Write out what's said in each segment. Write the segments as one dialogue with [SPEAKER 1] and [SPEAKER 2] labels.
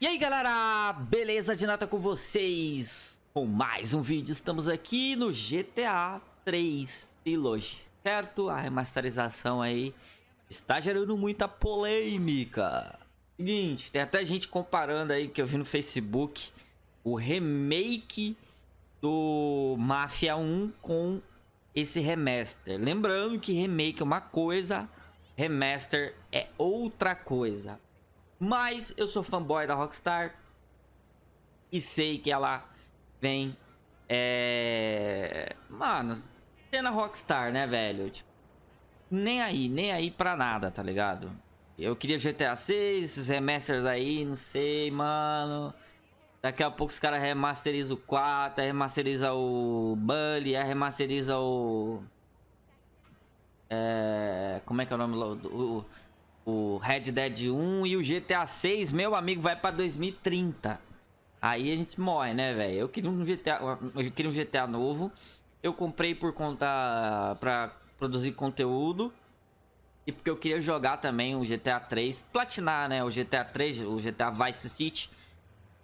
[SPEAKER 1] E aí galera, beleza de nata com vocês? Com mais um vídeo, estamos aqui no GTA 3 Trilogy, certo? A remasterização aí está gerando muita polêmica Seguinte, tem até gente comparando aí, que eu vi no Facebook O remake do Mafia 1 com esse remaster Lembrando que remake é uma coisa, remaster é outra coisa mas eu sou fanboy da Rockstar. E sei que ela vem... É... Mano, cena Rockstar, né, velho? Tipo, nem aí, nem aí pra nada, tá ligado? Eu queria GTA 6, esses remasters aí, não sei, mano. Daqui a pouco os caras remasterizam o 4, remasterizam o Bully, remasterizam o... É... Como é que é o nome? O Red Dead 1 e o GTA 6, meu amigo, vai pra 2030. Aí a gente morre, né, velho? Eu queria um GTA, eu queria um GTA novo. Eu comprei por conta pra produzir conteúdo. E porque eu queria jogar também o GTA 3, platinar, né, o GTA 3, o GTA Vice City.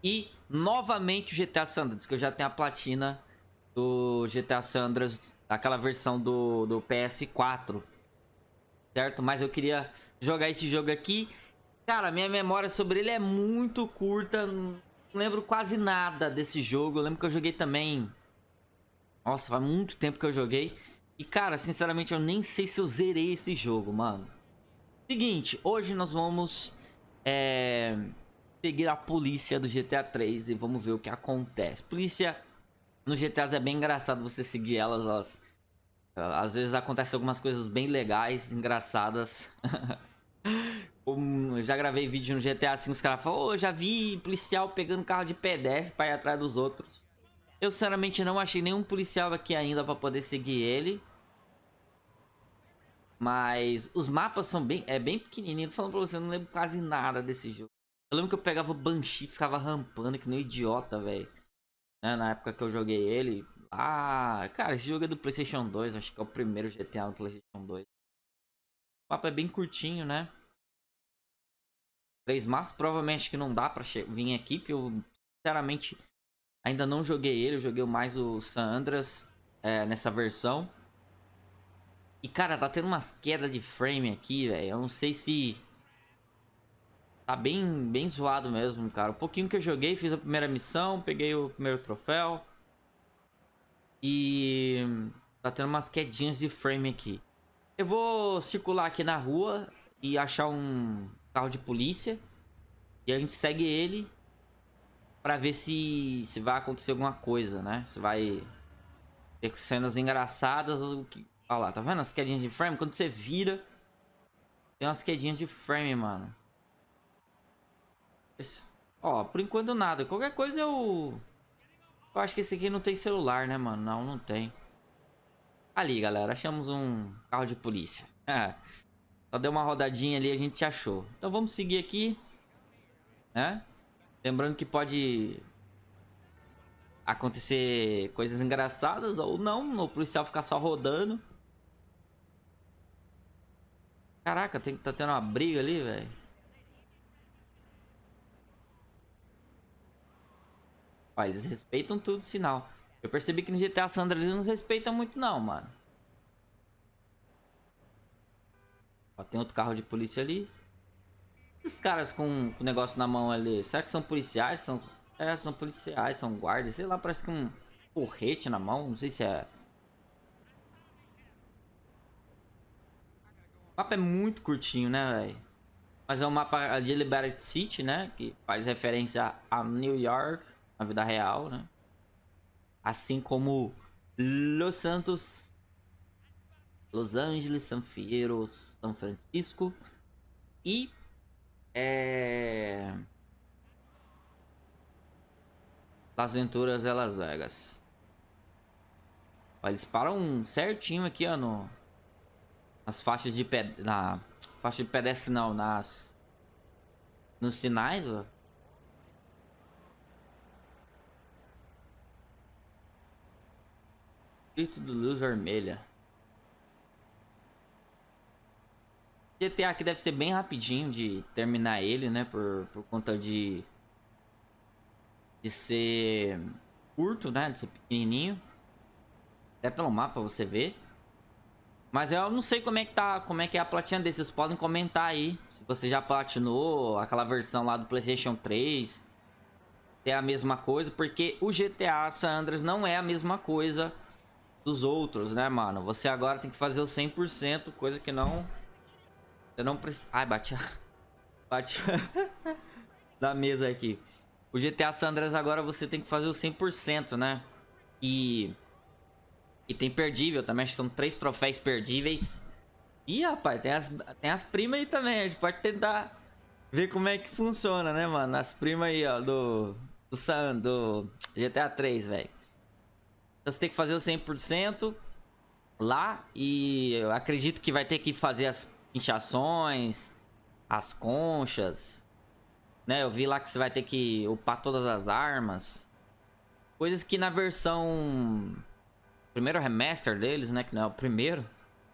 [SPEAKER 1] E novamente o GTA Sandras, que eu já tenho a platina do GTA Sandras, aquela versão do, do PS4. Certo? Mas eu queria jogar esse jogo aqui. Cara, minha memória sobre ele é muito curta. Não lembro quase nada desse jogo. Eu lembro que eu joguei também... Nossa, faz muito tempo que eu joguei. E, cara, sinceramente, eu nem sei se eu zerei esse jogo, mano. Seguinte, hoje nós vamos... É... Seguir a polícia do GTA 3 e vamos ver o que acontece. Polícia no GTA é bem engraçado você seguir elas, elas... Às vezes acontecem algumas coisas bem legais, engraçadas. eu já gravei vídeo no GTA assim, os caras falam, oh, já vi policial pegando carro de pedestre pra ir atrás dos outros. Eu sinceramente não achei nenhum policial aqui ainda pra poder seguir ele. Mas os mapas são bem, é bem pequenininho. Tô falando pra você, eu não lembro quase nada desse jogo. Eu lembro que eu pegava o Banshee ficava rampando que nem um idiota, velho. Né? Na época que eu joguei ele. Ah, cara, esse jogo é do Playstation 2. Acho que é o primeiro GTA do Playstation 2. O mapa é bem curtinho, né? Três mapas. Provavelmente que não dá pra vir aqui, porque eu, sinceramente, ainda não joguei ele. Eu joguei mais o San Andreas é, nessa versão. E, cara, tá tendo umas quedas de frame aqui, velho. Eu não sei se... Tá bem, bem zoado mesmo, cara. O pouquinho que eu joguei, fiz a primeira missão, peguei o primeiro troféu. E... Tá tendo umas quedinhas de frame aqui. Eu vou circular aqui na rua e achar um carro de polícia. E a gente segue ele pra ver se, se vai acontecer alguma coisa, né? Se vai ter cenas engraçadas ou que... Olha lá, tá vendo as quedinhas de frame? Quando você vira, tem umas quedinhas de frame, mano. Esse... Ó, por enquanto nada. Qualquer coisa eu... Eu acho que esse aqui não tem celular, né, mano? Não, não tem. Ali, galera, achamos um carro de polícia. Só deu uma rodadinha ali a gente achou. Então vamos seguir aqui. Né? Lembrando que pode acontecer coisas engraçadas ou não. O policial ficar só rodando. Caraca, tem, tá tendo uma briga ali, velho. Olha, eles respeitam tudo sinal. Eu percebi que no GTA San Andreas não respeita muito não, mano. Ó, tem outro carro de polícia ali. Esses caras com o negócio na mão ali, será que são policiais? São... É, são policiais, são guardas, sei lá, parece que um porrete na mão, não sei se é... O mapa é muito curtinho, né, velho? Mas é um mapa de Liberty City, né? Que faz referência a New York, na vida real, né? assim como Los Santos, Los Angeles, San Fierro, São Francisco e é... Las Venturas e Las Vegas. Eles param certinho aqui, ó, no... nas faixas de ped... na faixa de pedestre não, nas nos sinais, ó. Espírito de luz vermelha. GTA aqui deve ser bem rapidinho de terminar ele, né? Por, por conta de de ser curto, né? De ser pequenininho. Até pelo mapa você vê. Mas eu não sei como é que tá, como é que é a platina desse. Vocês podem comentar aí. Se você já platinou aquela versão lá do Playstation 3. É a mesma coisa, porque o GTA San Andreas não é a mesma coisa dos outros, né, mano? Você agora tem que fazer o 100%, coisa que não... Você não precisa... Ai, bate a... Bate da mesa aqui. O GTA San Andreas agora você tem que fazer o 100%, né? E... E tem perdível também, são três troféus perdíveis. Ih, rapaz, tem as, tem as primas aí também. A gente pode tentar ver como é que funciona, né, mano? As primas aí, ó, do... Do, San, do GTA 3, velho. Então você tem que fazer o 100% lá e eu acredito que vai ter que fazer as inchações, as conchas, né? Eu vi lá que você vai ter que upar todas as armas. Coisas que na versão primeiro remaster deles, né, que não é o primeiro.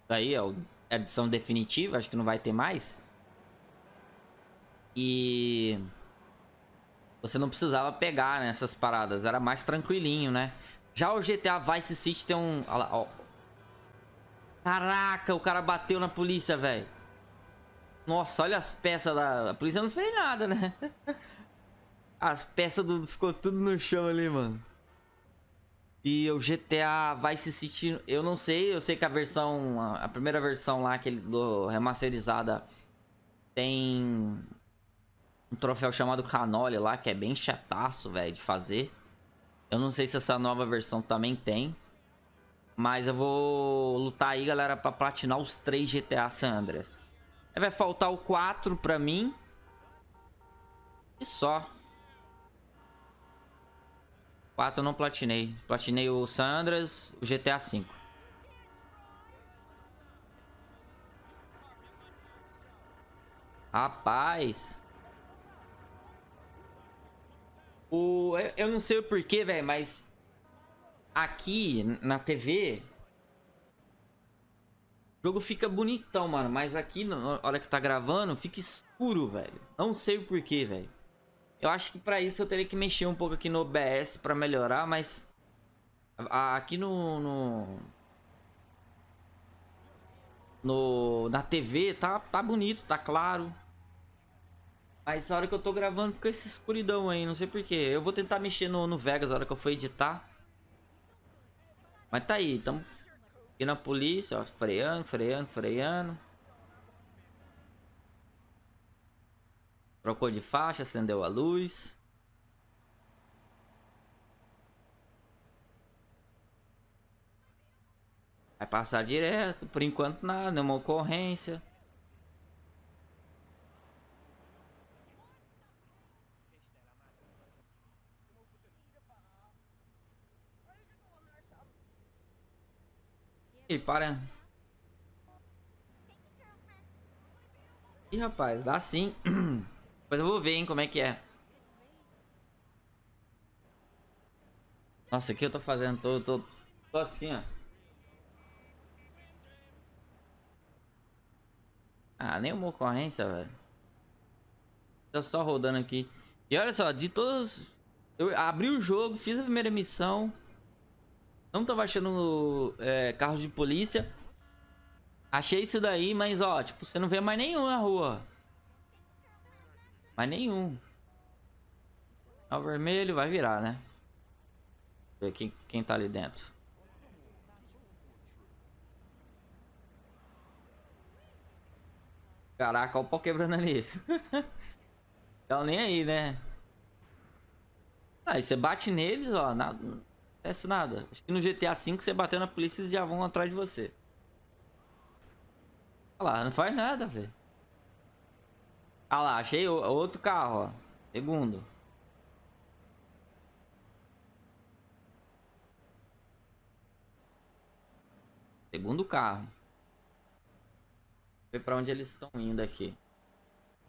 [SPEAKER 1] Daí é a edição definitiva, acho que não vai ter mais. E você não precisava pegar nessas paradas, era mais tranquilinho, né? Já o GTA Vice City tem um... Olha lá, ó. Caraca, o cara bateu na polícia, velho. Nossa, olha as peças da... A polícia não fez nada, né? As peças do... ficou tudo no chão ali, mano. E o GTA Vice City, eu não sei. Eu sei que a versão... A primeira versão lá, aquele do remasterizada, tem... Um troféu chamado Canole lá, que é bem chataço, velho, de fazer. Eu não sei se essa nova versão também tem. Mas eu vou lutar aí, galera, pra platinar os três GTA San Andreas. Vai faltar o 4 pra mim. E só. 4 eu não platinei. Platinei o San Andreas, o GTA 5. Rapaz. O, eu não sei o porquê, velho, mas aqui na TV o jogo fica bonitão, mano, mas aqui na hora que tá gravando fica escuro, velho. Não sei o porquê, velho. Eu acho que pra isso eu teria que mexer um pouco aqui no OBS pra melhorar, mas aqui no, no no na TV tá tá bonito, tá claro. Mas a hora que eu tô gravando fica essa escuridão aí, não sei porquê. Eu vou tentar mexer no, no Vegas a hora que eu for editar. Mas tá aí, tamo aqui na polícia, ó, freando, freando, freando. Trocou de faixa, acendeu a luz. Vai passar direto, por enquanto nada, nenhuma ocorrência. E para. Ih, rapaz, dá sim. Mas eu vou ver, hein, como é que é. Nossa, o que eu tô fazendo? Tô, tô, tô assim, ó. Ah, nenhuma ocorrência, velho. Tô só rodando aqui. E olha só, de todos... Eu abri o jogo, fiz a primeira missão. Não tava achando é, carros de polícia. Achei isso daí, mas ó, tipo, você não vê mais nenhum na rua. Mais nenhum. É o vermelho vai virar, né? Ver quem, quem tá ali dentro. Caraca, olha o pau quebrando ali. Tá nem aí, né? Aí você bate neles, ó, acontece nada. Acho que no GTA V você bateu na polícia eles já vão atrás de você. Olha lá, não faz nada, velho. Olha lá, achei outro carro, ó. Segundo. Segundo carro. Ver pra onde eles estão indo aqui.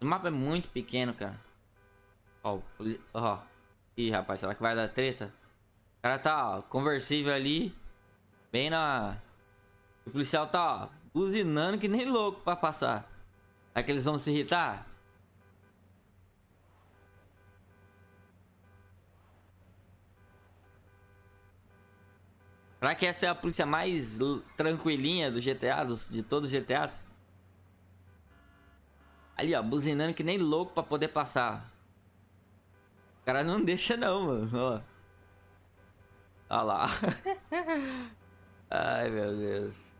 [SPEAKER 1] O mapa é muito pequeno, cara. Ó, ó. Ih, rapaz, será que vai dar treta? O cara tá, ó, conversível ali. Bem na... O policial tá, ó, buzinando que nem louco pra passar. Será que eles vão se irritar? Será que essa é a polícia mais tranquilinha do GTA, dos, de todos os GTAs? Ali, ó, buzinando que nem louco pra poder passar. O cara não deixa não, mano, ó. Olha lá. Ai, meu Deus.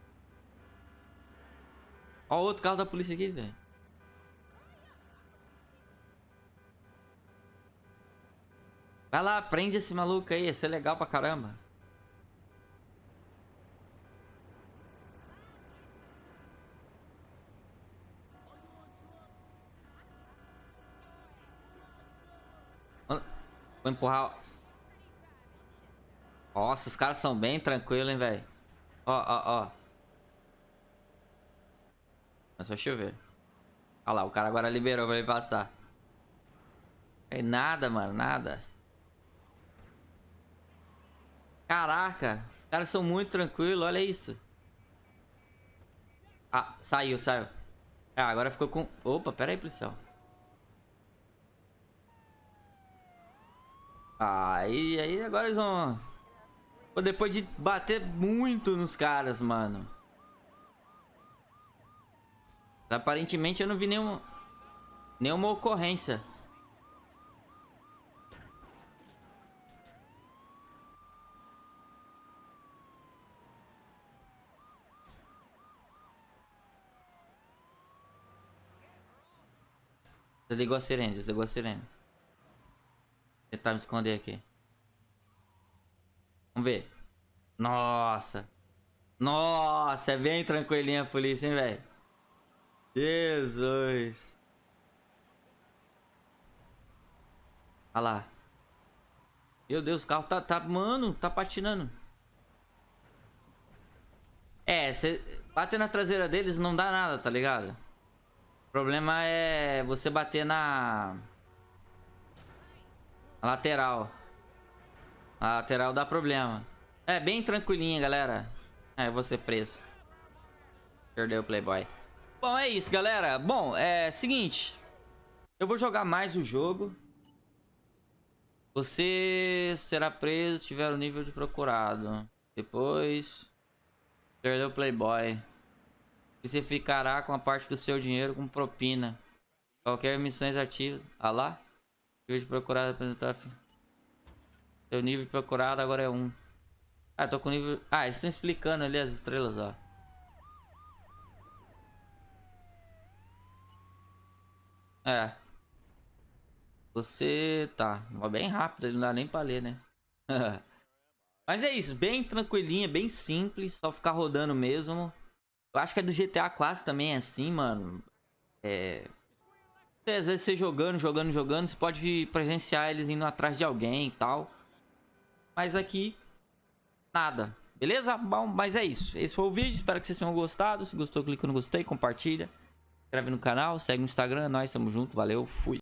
[SPEAKER 1] Ó o outro carro da polícia aqui, velho. Vai lá, prende esse maluco aí. Isso é legal pra caramba. Vou empurrar. Nossa, os caras são bem tranquilos, hein, velho. Ó, ó, ó. Só chover. Olha lá, o cara agora liberou pra ele passar. É nada, mano, nada. Caraca, os caras são muito tranquilos, olha isso. Ah, saiu, saiu. Ah, agora ficou com... Opa, pera aí, policial. Aí, aí agora eles vão... Depois de bater muito nos caras, mano. Aparentemente eu não vi nenhuma... Nenhuma ocorrência. Desligou a sirene, desligou a sirene tentar me esconder aqui. Vamos ver. Nossa. Nossa, é bem tranquilinha a polícia, hein, velho? Jesus. Olha lá. Meu Deus, o carro tá, tá... Mano, tá patinando. É, bater na traseira deles não dá nada, tá ligado? O problema é você bater na... A lateral. A lateral dá problema. É, bem tranquilinha, galera. É, vou ser preso. Perdeu o Playboy. Bom, é isso, galera. Bom, é seguinte. Eu vou jogar mais o jogo. Você será preso se tiver o nível de procurado. Depois... Perdeu o Playboy. E você ficará com a parte do seu dinheiro com propina. Qualquer missões ativas. Ah lá. Nível de procurado apresentar. Seu nível procurado agora é 1. Um. Ah, tô com nível. Ah, eles estão explicando ali as estrelas, ó. É. Você tá. Bem rápido, não dá nem pra ler, né? Mas é isso, bem tranquilinha, bem simples, só ficar rodando mesmo. Eu acho que é do GTA 4 também é assim, mano. É, às vezes você jogando, jogando, jogando, você pode presenciar eles indo atrás de alguém e tal. Mas aqui, nada. Beleza? Bom, mas é isso. Esse foi o vídeo, espero que vocês tenham gostado. Se gostou, clica no gostei, compartilha. Inscreve no canal, segue no Instagram. Nós estamos juntos, valeu, fui.